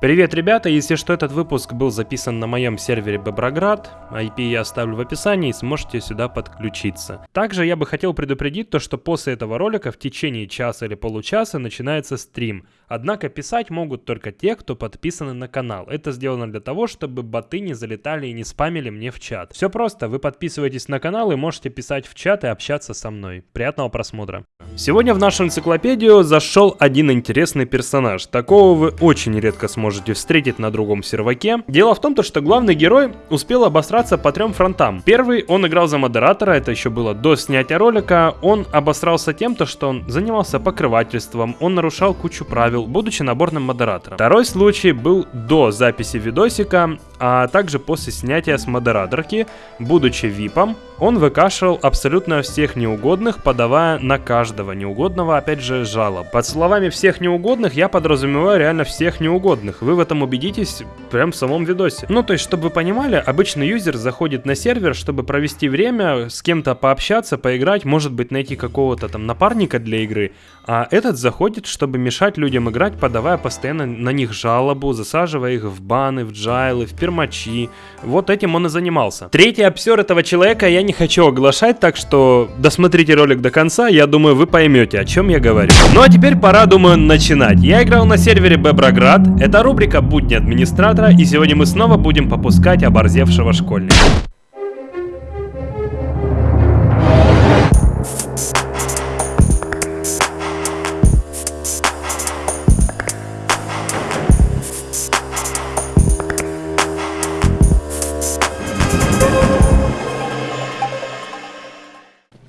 Привет, ребята! Если что, этот выпуск был записан на моем сервере Боброград. IP я оставлю в описании, и сможете сюда подключиться. Также я бы хотел предупредить то, что после этого ролика в течение часа или получаса начинается стрим. Однако писать могут только те, кто подписаны на канал. Это сделано для того, чтобы боты не залетали и не спамили мне в чат. Все просто, вы подписываетесь на канал и можете писать в чат и общаться со мной. Приятного просмотра. Сегодня в нашу энциклопедию зашел один интересный персонаж. Такого вы очень редко сможете встретить на другом серваке. Дело в том, то, что главный герой успел обосраться по трем фронтам. Первый, он играл за модератора, это еще было до снятия ролика. Он обосрался тем, то, что он занимался покрывательством, он нарушал кучу правил, будучи наборным модератором. Второй случай был до записи видосика, а также после снятия с модераторки, будучи випом, он выкашивал абсолютно всех неугодных, подавая на каждого неугодного, опять же, жалоб. Под словами всех неугодных я подразумеваю реально всех неугодных. Вы в этом убедитесь прям в самом видосе. Ну, то есть, чтобы вы понимали, обычный юзер заходит на сервер, чтобы провести время, с кем-то пообщаться, поиграть, может быть, найти какого-то там напарника для игры, а этот заходит, чтобы мешать людям играть, подавая постоянно на них жалобу, засаживая их в баны, в джайлы, в пермачи. Вот этим он и занимался. Третий обсер этого человека я не хочу оглашать, так что досмотрите ролик до конца, я думаю, вы поймете, о чем я говорю. Ну а теперь пора, думаю, начинать. Я играл на сервере Беброград, это рубрика «Будни администратора», и сегодня мы снова будем попускать оборзевшего школьника.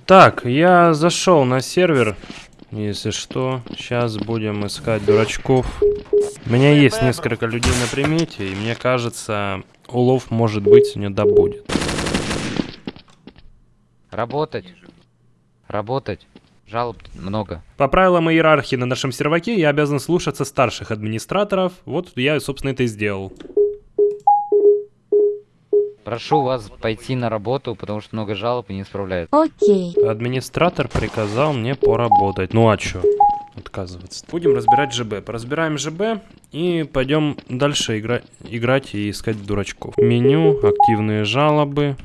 Так, я зашел на сервер. Если что, сейчас будем искать дурачков. У меня есть несколько людей на примете, и мне кажется, улов может быть не добудет. Работать. Работать. Жалоб много. По правилам иерархии на нашем серваке я обязан слушаться старших администраторов. Вот я, собственно, это и сделал. Прошу вас пойти на работу, потому что много жалоб и не справляется. Окей. Администратор приказал мне поработать. Ну а чё? Отказываться. Будем разбирать ЖБ. Поразбираем ЖБ и пойдем дальше игра играть и искать дурачков. Меню, активные жалобы.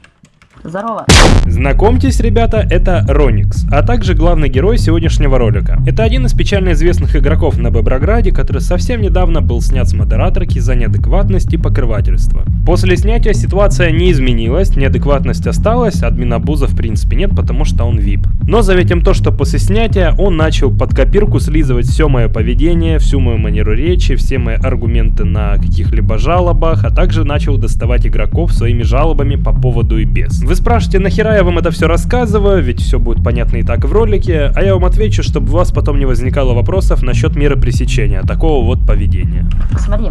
Здорово. Знакомьтесь, ребята, это Роникс, а также главный герой сегодняшнего ролика. Это один из печально известных игроков на Беброграде, который совсем недавно был снят с модераторки за неадекватность и покрывательство. После снятия ситуация не изменилась, неадекватность осталась, админа Буза в принципе нет, потому что он VIP. Но заметим то, что после снятия он начал под копирку слизывать все мое поведение, всю мою манеру речи, все мои аргументы на каких-либо жалобах, а также начал доставать игроков своими жалобами по поводу и без. Вы спрашиваете, нахера я вам это все рассказываю, ведь все будет понятно и так в ролике, а я вам отвечу, чтобы у вас потом не возникало вопросов насчет меры пресечения такого вот поведения. Смотри,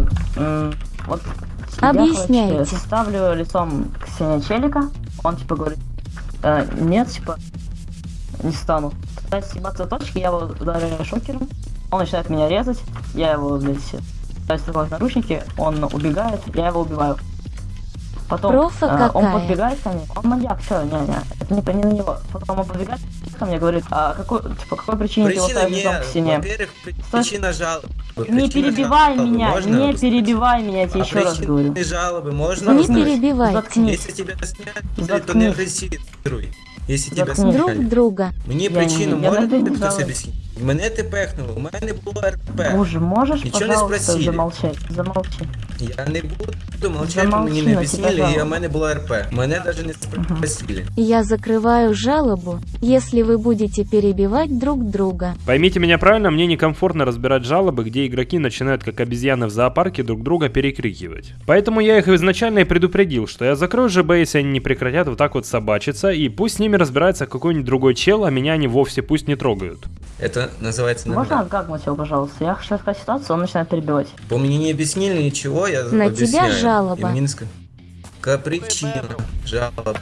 вот Объясняйте. Я, короче, ставлю лицом к стене челика, он типа говорит, э, нет, типа, не стану. Пытаюсь съебаться точки, я его ударяю шокером, он начинает меня резать, я его, блядь, пытаюсь наручники, он убегает, я его убиваю. Потом Профа а, он подбегает ко мне, он маньяк, все, не-не, это не, не на него. Потом он подбегает ко мне, говорит, а какой, типа, какой причине ты его Причина ставишь не, к стене? во-первых, причина жалобы. Не перебивай жалобы меня, можно не объяснить? перебивай меня, я тебе А еще раз говорю. жалобы можно Не узнать? перебивайте. Заткнись. Если тебя снять, то не агрессируй. Если тебя Заткнись. Друг сняли. друга. Мені Я причину не- не хтось перебивала. об'яснити? Мене ти пехнуло, у мене було РП. Боже, можешь, Ничего не пожалуйста, спросили. замолчать? Замолчи. Я не буду мовчати, Замовчи мені не на об'яснили, тебе і у жалоба. мене було РП. Мене навіть не спросили. Я закрываю жалобу, если вы будете перебивать друг друга. Поймите меня правильно, мне некомфортно разбирать жалобы, где игроки начинают как обезьяны в зоопарке друг друга перекрикивать. Поэтому я их изначально и предупредил, что я закрою ЖБ, если они не прекратят вот так вот собачиться, и пусть с ними разбирается какой-нибудь другой чел, а меня они вовсе пусть не трогают. Это называется Можно нормально. отгагнуть его, пожалуйста? Я хочу рассказать ситуацию, он начинает перебивать. Бо мені не об'яснили нічого, я На об'ясняю. тебя жалоба. І мені не ска- Яка причина жалоби?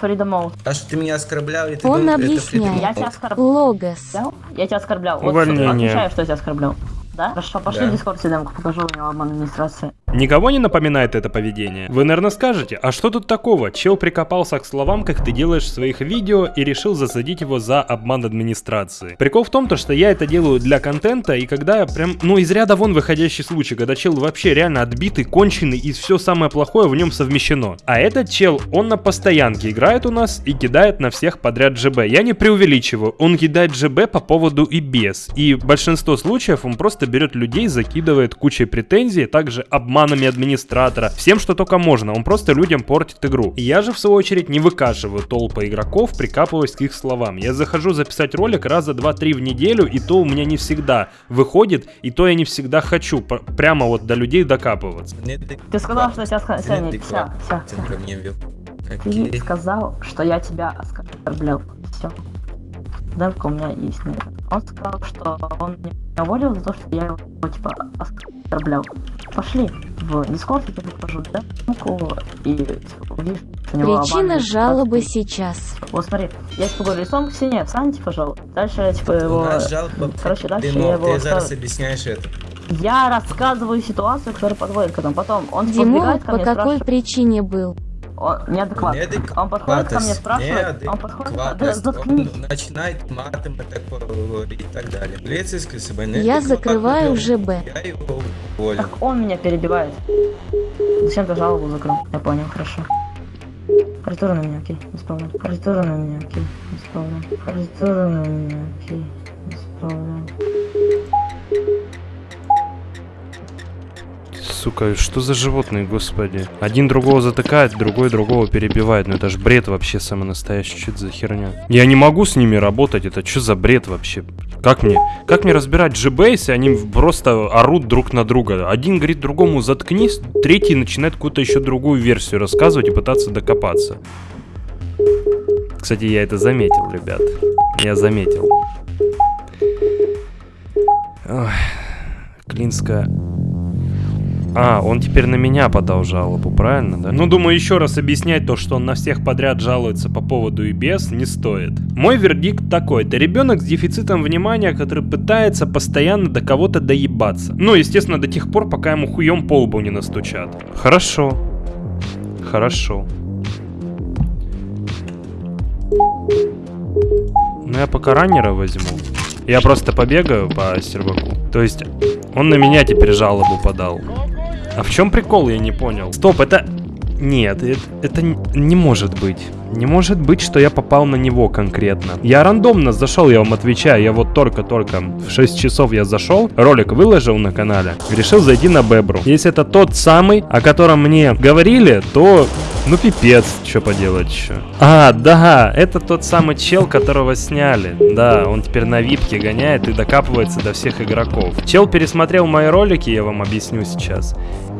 Фрида Моут. А що ти мене оскорбляв, і ти Он думав, это объясняет. Freedom Я Mode? тебя оскорблял? Логос. Я тебя оскорблял. Вот, Увольнение. отвечаю, что я тебя оскорблял. Да? Хорошо, пошли Да. в Дискорд демку, покажу у него обман администрации. Никого не напоминает это поведение? Вы, наверное, скажете, а что тут такого? Чел прикопался к словам, как ты делаешь в своих видео, и решил засадить его за обман администрации. Прикол в том, то, что я это делаю для контента, и когда я прям, ну, из ряда вон выходящий случай, когда чел вообще реально отбитый, конченый, и все самое плохое в нем совмещено. А этот чел, он на постоянке играет у нас и кидает на всех подряд ЖБ. Я не преувеличиваю, он кидает ЖБ по поводу и без. И большинство случаев он просто берет людей, закидывает кучей претензий, также обманами администратора, всем, что только можно. Он просто людям портит игру. И я же, в свою очередь, не выкашиваю толпы игроков, прикапываясь к их словам. Я захожу записать ролик раза 2-3 в неделю, и то у меня не всегда выходит, и то я не всегда хочу прямо вот до людей докапываться. Ты сказал, что ска- Саня, вся, вся, Ты сказал, что я тебя оскорблял. Все. Демка у меня есть на это. Он сказал, что он меня уволил за то, что я его, типа, оскорблял. Пошли в Дискорд, я тебе покажу демку, и типа, увидишь, что Причина жалобы ситуацию. сейчас. Вот смотри, я типа говорю, лицом к стене, встаньте, пожалуйста. Дальше, типа, У его... жалоба Короче, дальше я Димон, его... ты зараз объясняешь это. Я рассказываю ситуацию, которая подводит к этому. Потом он типа, Димон по какой спрашивает, причине был? Он неадекватный. Он подходит ко мне, спрашивает, он подходит, да, заткнись. он начинает матом говорить и так далее. Полицейский с собой Я закрываю ЖБ. Я его уволил. Так он меня перебивает. Зачем ты жалобу закрыл? Я понял, хорошо. Корректура на меня, окей, проблем. Корректура на меня, окей, проблем. Корректура на меня, окей, без Сука, что за животные, господи. Один другого затыкает, другой другого перебивает. Ну это ж бред вообще самый настоящий. Что это за херня? Я не могу с ними работать. Это что за бред вообще? Как мне? Как мне разбирать ЖБ, если они просто орут друг на друга? Один говорит другому заткнись, третий начинает какую-то еще другую версию рассказывать и пытаться докопаться. Кстати, я это заметил, ребят. Я заметил. Ой, Клинская а, он теперь на меня подал жалобу, правильно, да? Ну, думаю, еще раз объяснять то, что он на всех подряд жалуется по поводу и без, не стоит. Мой вердикт такой. Это ребенок с дефицитом внимания, который пытается постоянно до кого-то доебаться. Ну, естественно, до тех пор, пока ему хуем по лбу не настучат. Хорошо. Хорошо. Ну, я пока раннера возьму. Я просто побегаю по серваку. То есть, он на меня теперь жалобу подал. А в чем прикол, я не понял. Стоп, это... Нет, это, это не может быть. Не может быть, что я попал на него конкретно. Я рандомно зашел, я вам отвечаю. Я вот только-только в 6 часов я зашел, ролик выложил на канале, решил зайти на Бебру. Если это тот самый, о котором мне говорили, то... Ну пипец, что поделать еще. А, да, это тот самый чел, которого сняли. Да, он теперь на випке гоняет и докапывается до всех игроков. Чел пересмотрел мои ролики, я вам объясню сейчас.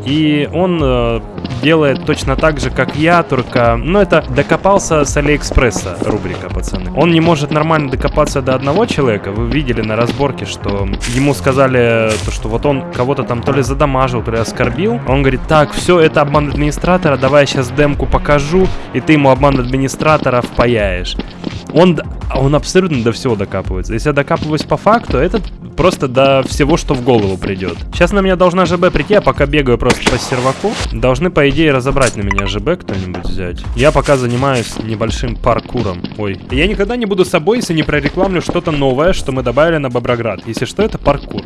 И он э, делает точно так же, как я, только... Ну, это докопался с Алиэкспресса рубрика, пацаны. Он не может нормально докопаться до одного человека. Вы видели на разборке, что ему сказали, то, что вот он кого-то там то ли задамажил, то ли оскорбил. Он говорит, так, все, это обман администратора, давай я сейчас демку покажу, и ты ему обман администратора впаяешь. Он, он абсолютно до всего докапывается. Если я докапываюсь по факту, этот просто до всего, что в голову придет. Сейчас на меня должна ЖБ прийти, а пока бегаю просто по серваку, должны, по идее, разобрать на меня ЖБ кто-нибудь взять. Я пока занимаюсь небольшим паркуром. Ой. Я никогда не буду собой, если не прорекламлю что-то новое, что мы добавили на Боброград. Если что, это паркур.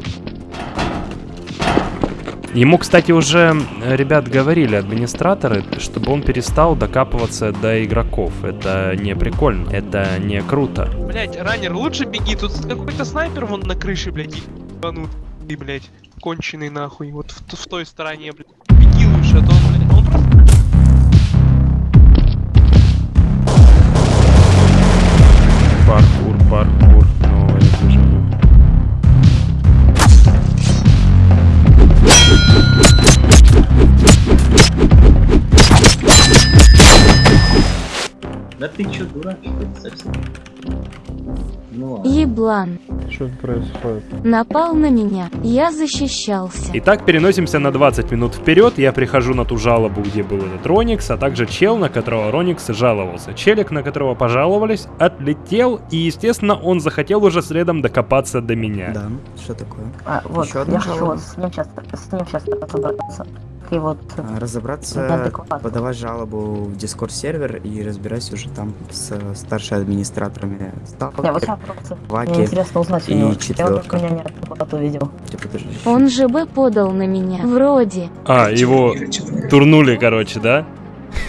Ему, кстати, уже э, ребят говорили, администраторы, чтобы он перестал докапываться до игроков. Это не прикольно, это не круто. Блять, раннер, лучше беги, тут какой-то снайпер вон на крыше, блядь, ебанутый, блядь, конченый нахуй, вот в, в той стороне, блядь. Беги лучше, а то он, блядь, он просто... Паркур, паркур, Еблан. Что происходит? Напал на меня. Я защищался. Итак, переносимся на 20 минут вперед. Я прихожу на ту жалобу, где был этот Роникс, а также чел, на которого Роникс жаловался. Челик, на которого пожаловались, отлетел, и, естественно, он захотел уже следом докопаться до меня. Да, что такое? А, вот, одна я хочу жалоба? с ним сейчас, с ним сейчас разобраться. И вот... А, Разобраться, подавать жалобу в Discord сервер и разбирайся уже там с старшими администраторами Не, вот Сталкер. сейчас просто... Мне Ваки интересно узнать у и него. Я четвёрка. вот меня неадекватно видел. Типа, подожди. Он же бы подал на меня. Вроде. А, его турнули, короче, да?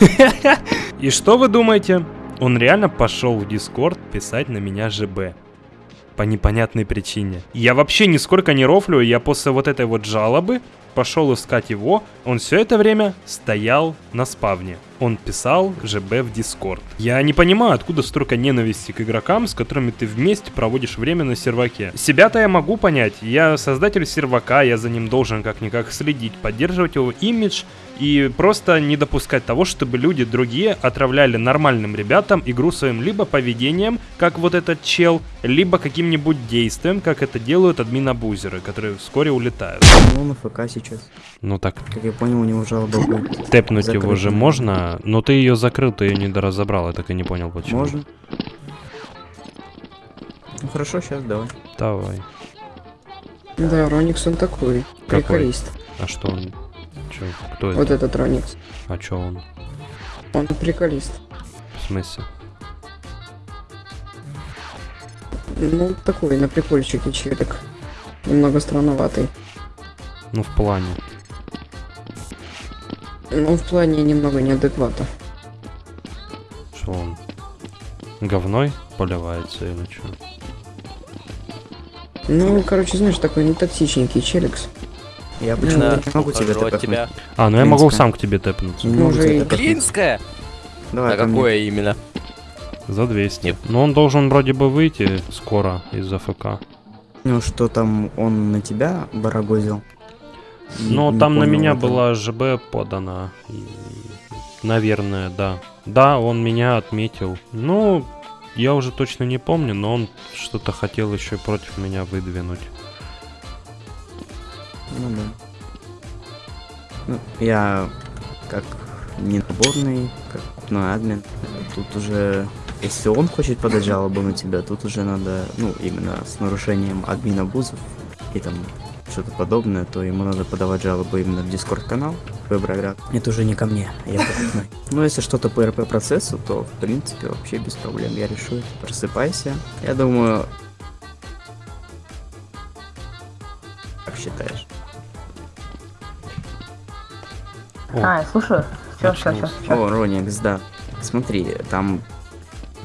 И что вы думаете? Он реально пошел в Дискорд писать на меня ЖБ. По непонятной причине. Я вообще нисколько не рофлю, я после вот этой вот жалобы пошел искать его. Он все это время стоял на спавне. Он писал ЖБ в Дискорд. Я не понимаю, откуда столько ненависти к игрокам, с которыми ты вместе проводишь время на серваке. Себя-то я могу понять. Я создатель сервака, я за ним должен как-никак следить, поддерживать его имидж и просто не допускать того, чтобы люди другие отравляли нормальным ребятам игру своим либо поведением, как вот этот чел, либо каким-нибудь действием, как это делают админ-абузеры, которые вскоре улетают. Ну, на ФК сейчас. Ну так, Как я понял, у него жалоба будет. тэпнуть его Закрыто. же можно, но ты ее закрыл, ты ее не доразобрал, я так и не понял почему. Можно? Ну хорошо, сейчас давай. Давай. Да, Роникс он такой. Какой? Приколист. А что он? Чё, кто Вот это? этот Роникс. А чё он? Он приколист. В смысле? Ну, такой, на прикольчике челик. Немного странноватый. Ну, в плане. Ну, в плане немного неадеквата. Что он? Говной поливается или что? Ну, короче, знаешь, такой не токсичненький челикс. Я почему-то не могу тебе от тэпнуть. тебя. А, ну я могу Клинская. сам к тебе тэпнуться. Не могу Уже тэпнуть. Клинская? Давай А ко мне. какое именно? За 200. Нет. Но он должен вроде бы выйти скоро из АФК. Ну что там, он на тебя барагозил? Не там на меня этого. была ЖБ подана. Наверное, да. Да, он меня отметил. Ну, я уже точно не помню, но он что-то хотел еще против меня выдвинуть. Ну да. Ну, я как не наборный, как ну, админ. Тут уже, если он хочет подать жалобу на тебя, тут уже надо, ну, именно с нарушением админа бузов и там что-то подобное, то ему надо подавать жалобу именно в дискорд канал Веброград. Это уже не ко мне, я покупной. Ну, если что-то по РП процессу, то в принципе вообще без проблем я решу. Просыпайся. Я думаю... Как считаешь? О, А, я слушаю. Все, все, все. О, Роникс, да. Смотри, там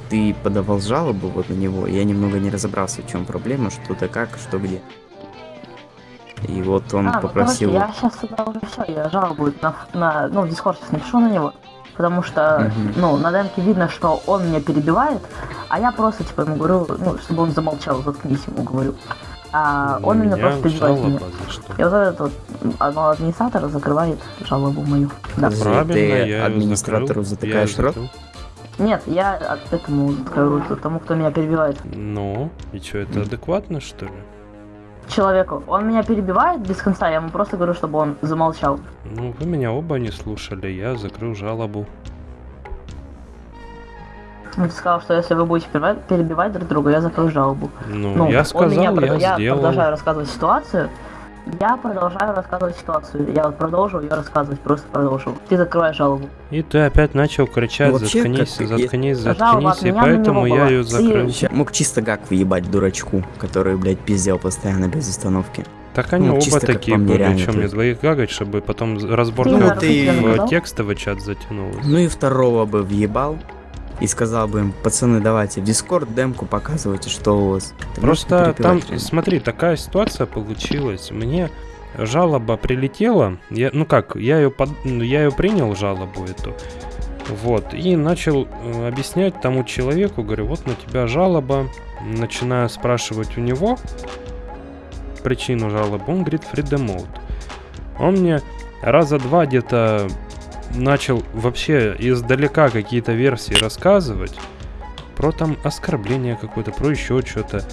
ты подавал жалобу вот на него, я немного не разобрался, в чем проблема, что да как, что где. И вот он А, ну, попросил... короче, я сейчас уже все, я жалобу на, на, ну, в Discord сейчас напишу на него, потому что, Мгм. ну, на демке видно, что он меня перебивает, а я просто, типа, ему говорю, ну, чтобы он замолчал, заткнись ему, говорю. А на он меня просто перебивает меня. И вот этот вот, одно администратор закрывает жалобу мою. Да. Правильно, ты я администратору закрыл, затыкаешь я рот? Нет, я от- этому рот, тому, кто меня перебивает. Ну, и что, это адекватно, что ли? Человеку. Он меня перебивает без конца, я ему просто говорю, чтобы он замолчал. Ну, вы меня оба не слушали, я закрыл жалобу. Он сказал, что если вы будете перебивать, друг друга, я закрою жалобу. Ну, я он сказал, меня я, я сделал. продолжаю рассказывать ситуацию. Я продолжаю рассказывать ситуацию. Я вот продолжу ее рассказывать, просто продолжу. Ты закрываешь жалобу. И ты опять начал кричать, Ну, вообще, заткнись, как- заткнись, заткнись, и поэтому я ее Ты- закрыл. Ща- Мог чисто гак въебать дурачку, который, блядь, пиздел постоянно без остановки. Так они ну, оба такие были, реально, чем мне двоих гагать, чтобы потом разбор Ты в нарушителя наказал? текстовый чат затянулось. Ну и второго бы въебал. И сказал бы им, пацаны, давайте в Дискорд демку показывайте, что у вас. Ты Просто там, реально? смотри, такая ситуация получилась. Мне жалоба прилетела. Я, ну как, я ее, под, ну, я ее принял, жалобу эту. Вот, и начал э, объяснять тому человеку, говорю, вот на тебя жалоба. Начинаю спрашивать у него причину жалобы. Он говорит, mode. Он мне раза два где-то начал вообще издалека какие-то версии рассказывать про там оскорбление какое-то, про еще что-то.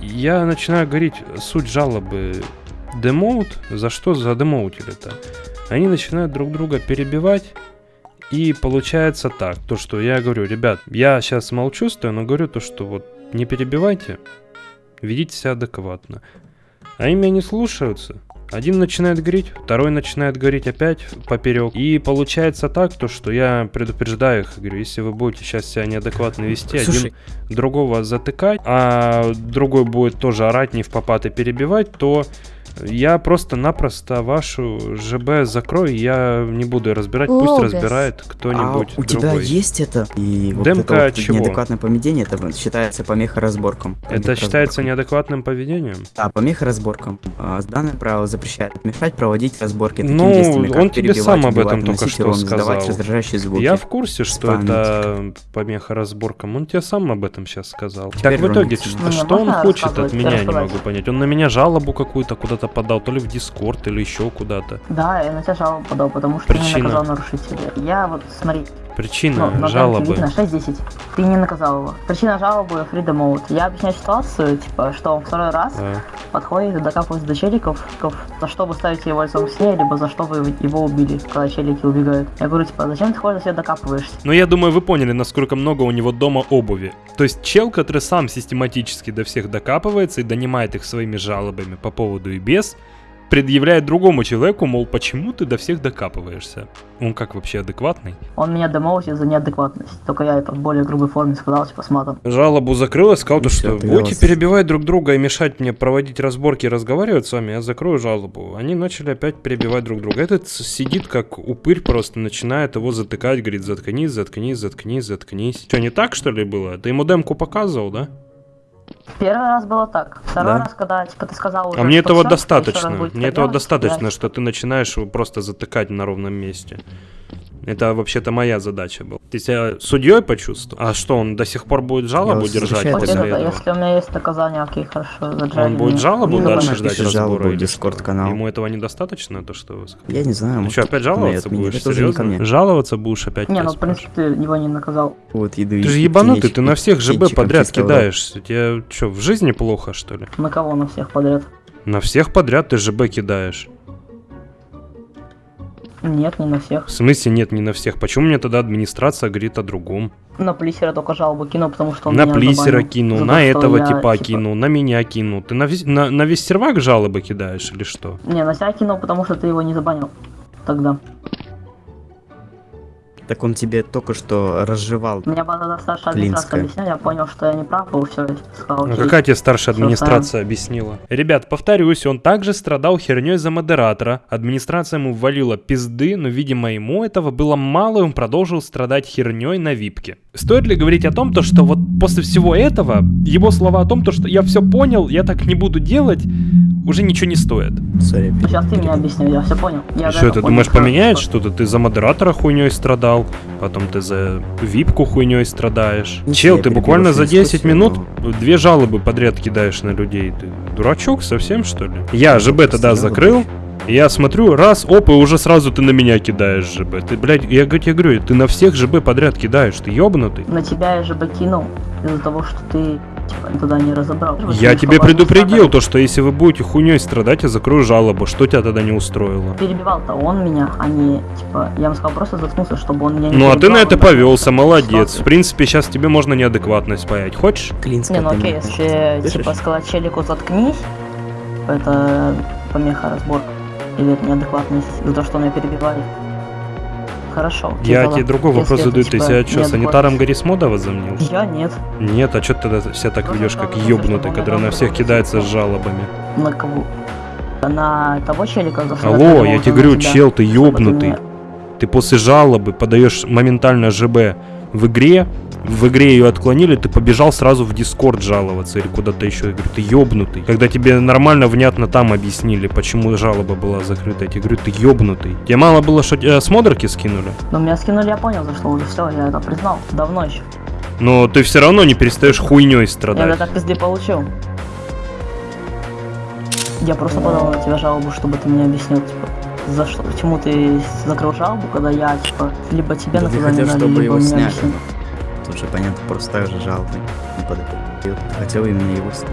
Я начинаю говорить суть жалобы демоут, за что за демоутили-то. Они начинают друг друга перебивать, и получается так, то что я говорю, ребят, я сейчас молчу, стою, но говорю то, что вот не перебивайте, ведите себя адекватно. Они меня не слушаются, Один начинает говорить, второй начинает говорить опять поперек. И получается так, то, что я предупреждаю их, говорю, если вы будете сейчас себя неадекватно вести, Слушай. один другого затыкать, а другой будет тоже орать не в попад и перебивать, то я просто-напросто вашу ЖБ закрою, я не буду разбирать, пусть Логос. разбирает кто-нибудь а у тебя есть это? И вот Демка это вот чего? неадекватное поведение, это считается помеха разборкам. Это считается неадекватным поведением? Да, помеха разборкам. А, Данное правило запрещает мешать проводить разборки такими Ну, действиями, как он тебе сам об убивать, этом только что урон, сказал. раздражающие звуки. Я в курсе, что спамить. это помеха разборкам. Он тебе сам об этом сейчас сказал. Теперь так в итоге, что, Ну, что он можно хочет от меня, я не могу понять. Он на меня жалобу какую-то куда-то подал, то ли в Дискорд, или еще куда-то. Да, я на тебя жалобу подал, потому что ты не Причина? наказал нарушителя. Я вот, смотри, Причина ну, на жалобы. видно 6-10. Ты не наказал его. Причина жалобы Freedom Mode. Я объясняю ситуацию, типа, что он второй раз А, подходит и докапывается до челиков, за что вы ставите его лицом к стене, либо за что вы его убили, когда челики убегают. Я говорю, типа, зачем ты ходишь, себе докапываешься? Ну, я думаю, вы поняли, насколько много у него дома обуви. То есть чел, который сам систематически до всех докапывается и донимает их своими жалобами по поводу и без, предъявляет другому человеку, мол, почему ты до всех докапываешься? Он как вообще адекватный? Он меня демоутит за неадекватность. Только я это в более грубой форме сказал, типа, с матом. Жалобу закрыл и сказал, И что будете перебивать друг друга и мешать мне проводить разборки и разговаривать с вами, я закрою жалобу. Они начали опять перебивать друг друга. Этот сидит как упырь просто, начинает его затыкать, говорит, заткнись, заткнись, заткнись, заткнись. Что, не так, что ли, было? Ты ему демку показывал, да? Первый раз было так. Второй Да. раз, когда, типа, ты сказал уже, А мне этого раз достаточно. Мне этого делать, достаточно, я- что ты начинаешь просто затыкать на ровном месте. Это вообще-то моя задача была. Ты себя судьей почувствовал? А что, он до сих пор будет жалобу вас держать после этого? если у меня есть наказание, окей, хорошо, заджали Он будет меня. жалобу Ну, дальше ждать жалобу разбора в? Discord-канал. Ему этого недостаточно, то что вы сказали? Я не знаю, может, что, опять жаловаться будешь? Серьезно? Жаловаться будешь опять? Не, я ну, в принципе, ты его не наказал. Вот, еду Ты же ебанутый, ты на всех ЖБ подряд кидаешься. Тебе что, в жизни плохо, что ли? На кого? На всех подряд? На всех подряд ты ЖБ кидаешь. Нет, не на всех. В смысле нет, не на всех. Почему мне тогда администрация говорит о другом? На плисера только жалобу кинул, потому что он на меня плисера за на этого я, типа типа, кинул, на меня кинул. Ты на, на, на весь сервак жалобы кидаешь или что? Не, на себя кинул, потому что ты его не забанил. Тогда. Так он тебе только что разжевал. Меня была старшая администрация объясняла, я понял, что я не прав был, все, сказал, А окей. какая тебе старшая администрация объяснила? Ребят, повторюсь, он также страдал херней за модератора. Администрация ему ввалила пизды, но, видимо, ему этого было мало, и он продолжил страдать херней на випке. Стоит ли говорить о том, то, что вот после всего этого, его слова о том, то, что я все понял, я так не буду делать, уже ничего не стоит. Сори, Ну, Сейчас ты мне объяснил, я все понял. Я что, ты думаешь, поменяет что- что-то? Ты за модератора хуйней страдал, потом ты за випку хуйней страдаешь. Ну, Чел, я ты буквально за 10 дискуссию, минут но- две жалобы подряд кидаешь на людей. Ты дурачок совсем, что ли? Я ЖБ тогда закрыл, я смотрю, раз, оп, и уже сразу ты на меня кидаешь ЖБ. Ты, блядь, я тебе говорю, ты на всех ЖБ подряд кидаешь, ты ёбнутый. На тебя я же бы кинул из-за того, что ты типа туда не разобрал. Я тебе предупредил то, что если вы будете хуйней страдать, я закрою жалобу. Что тебя тогда не устроило? Перебивал-то он меня, а не типа. Я ему сказал просто заткнулся, чтобы он меня не Ну а ты на это повелся, молодец. В принципе, сейчас тебе можно неадекватность паять. Хочешь? Клинская Не, ну окей, если слышишь? типа сказать челику заткнись, это помеха разборка. Или это неадекватность из-за того, что он меня перебивает. Хорошо. Я тебе другой вопрос задаю. Ты типа, себя что, санитаром Гаррисмода возомнил? Я нет. Нет, а что ты тогда себя так ведешь, как ну, ёбнутый, ну, который на всех ну, кидается с жалобами? На кого? На того челика, за Алло, я тебе говорю, чел, ты ёбнутый. Ты после жалобы подаешь моментально ЖБ в игре, в игре ее отклонили, ты побежал сразу в Дискорд жаловаться или куда-то еще. Я говорю, ты ёбнутый. Когда тебе нормально, внятно там объяснили, почему жалоба была закрыта, я тебе говорю, ты ёбнутый. Тебе мало было, что тебя с модерки скинули? Ну, меня скинули, я понял, за что уже все, я это признал. Давно еще. Но ты все равно не перестаешь хуйней Я страдать. уже так пизды получил. Я просто подал на тебя жалобу, чтобы ты мне объяснил, типа, за что, почему ты закрыл жалобу, когда я, типа, либо тебе Да наказание хотел, дали, чтобы либо его мне сняли. объяснил. Тут же понятно, просто так же жалобы. не. Я Хотел именно его снять.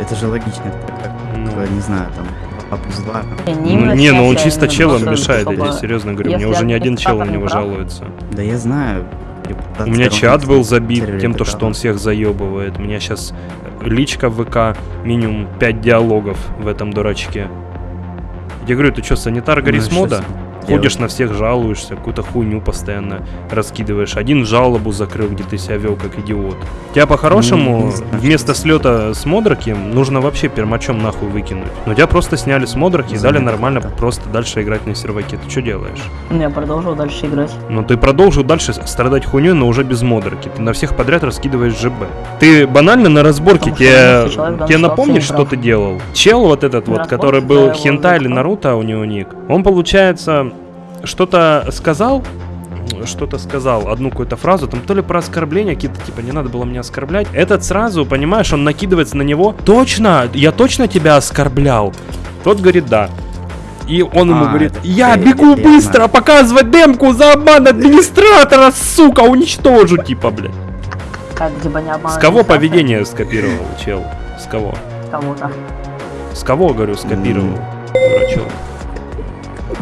Это же логично, как, Ну. э, не знаю, там, 2 плюс 2. Не, Ну, не, ну он а чисто челом мешает, я чтобы- тебе серьезно говорю. Мне если уже не один чел на него прав, жалуется. Да я знаю. У меня чат был забит тем, то, что он всех заебывает. У меня сейчас личка в ВК, минимум 5 диалогов в этом дурачке. Я говорю, ты что, санитар Ну, Ходишь на всех, жалуешься, какую-то хуйню постоянно раскидываешь. Один жалобу закрыл, где ты себя вел как идиот. Тебя Ну, по-хорошему вместо слета с модраки нужно вообще пермачом нахуй выкинуть. Но тебя просто сняли с модраки и дали нормально просто дальше играть на серваке. Ты что делаешь? Я продолжил дальше играть. Но ты продолжил дальше страдать хуйней, но уже без модраки. Ты на всех подряд раскидываешь ЖБ. Ты банально на разборке тебе, тебе напомнишь, что ты делал? Чел вот этот вот, который был хентай или. Наруто, у него ник. Он, получается, что-то сказал, что-то сказал, одну какую-то фразу, там то ли про оскорбление, какие-то, типа, не надо было меня оскорблять. Этот сразу, понимаешь, он накидывается на него. Точно, я точно тебя оскорблял. Тот говорит, да. И он ему А, говорит, я это- бегу это я быстро, показывать демку за обман администратора, сука, уничтожу, типа, блядь. Как типа не обманывать С кого поведение скопировал, чел? С кого? Кого-то. С кого, говорю, скопировал? М. Дурачок.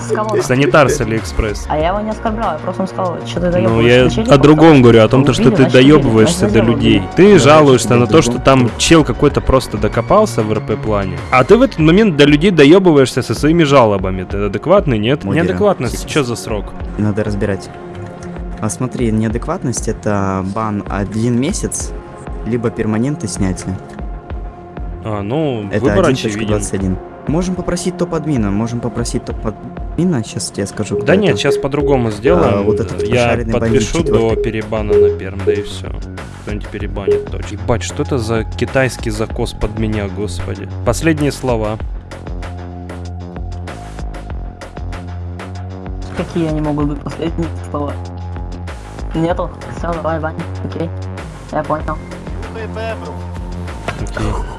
С кого-то. Санитар с Алиэкспресс. А я его не оскорблял, я просто сказал, что ты доебываешься. Ну, я о другом говорю, о том, то, Убили, что ты доебываешься до людей. Ты жалуешься на то, что там чел какой-то просто докопался в РП-плане. А ты в этот момент до людей доебываешься со своими жалобами. Ты адекватный, нет? Неадекватность, что за срок? Надо разбирать. А смотри, неадекватность это бан один месяц, либо перманентное снятие. А, ну, Это выбор очевиден. 1.21. Можем попросить топ-админа, можем попросить топ-админа, сейчас я скажу. Да нет, это. сейчас по-другому сделаем. А, вот этот Я подпишу до перебана на перм, да и все. Кто-нибудь перебанит точно. Ебать, что это за китайский закос под меня, господи. Последние слова. Какие они могут быть последние слова? Нету. Все, давай, Ваня. Окей. Я понял. Окей.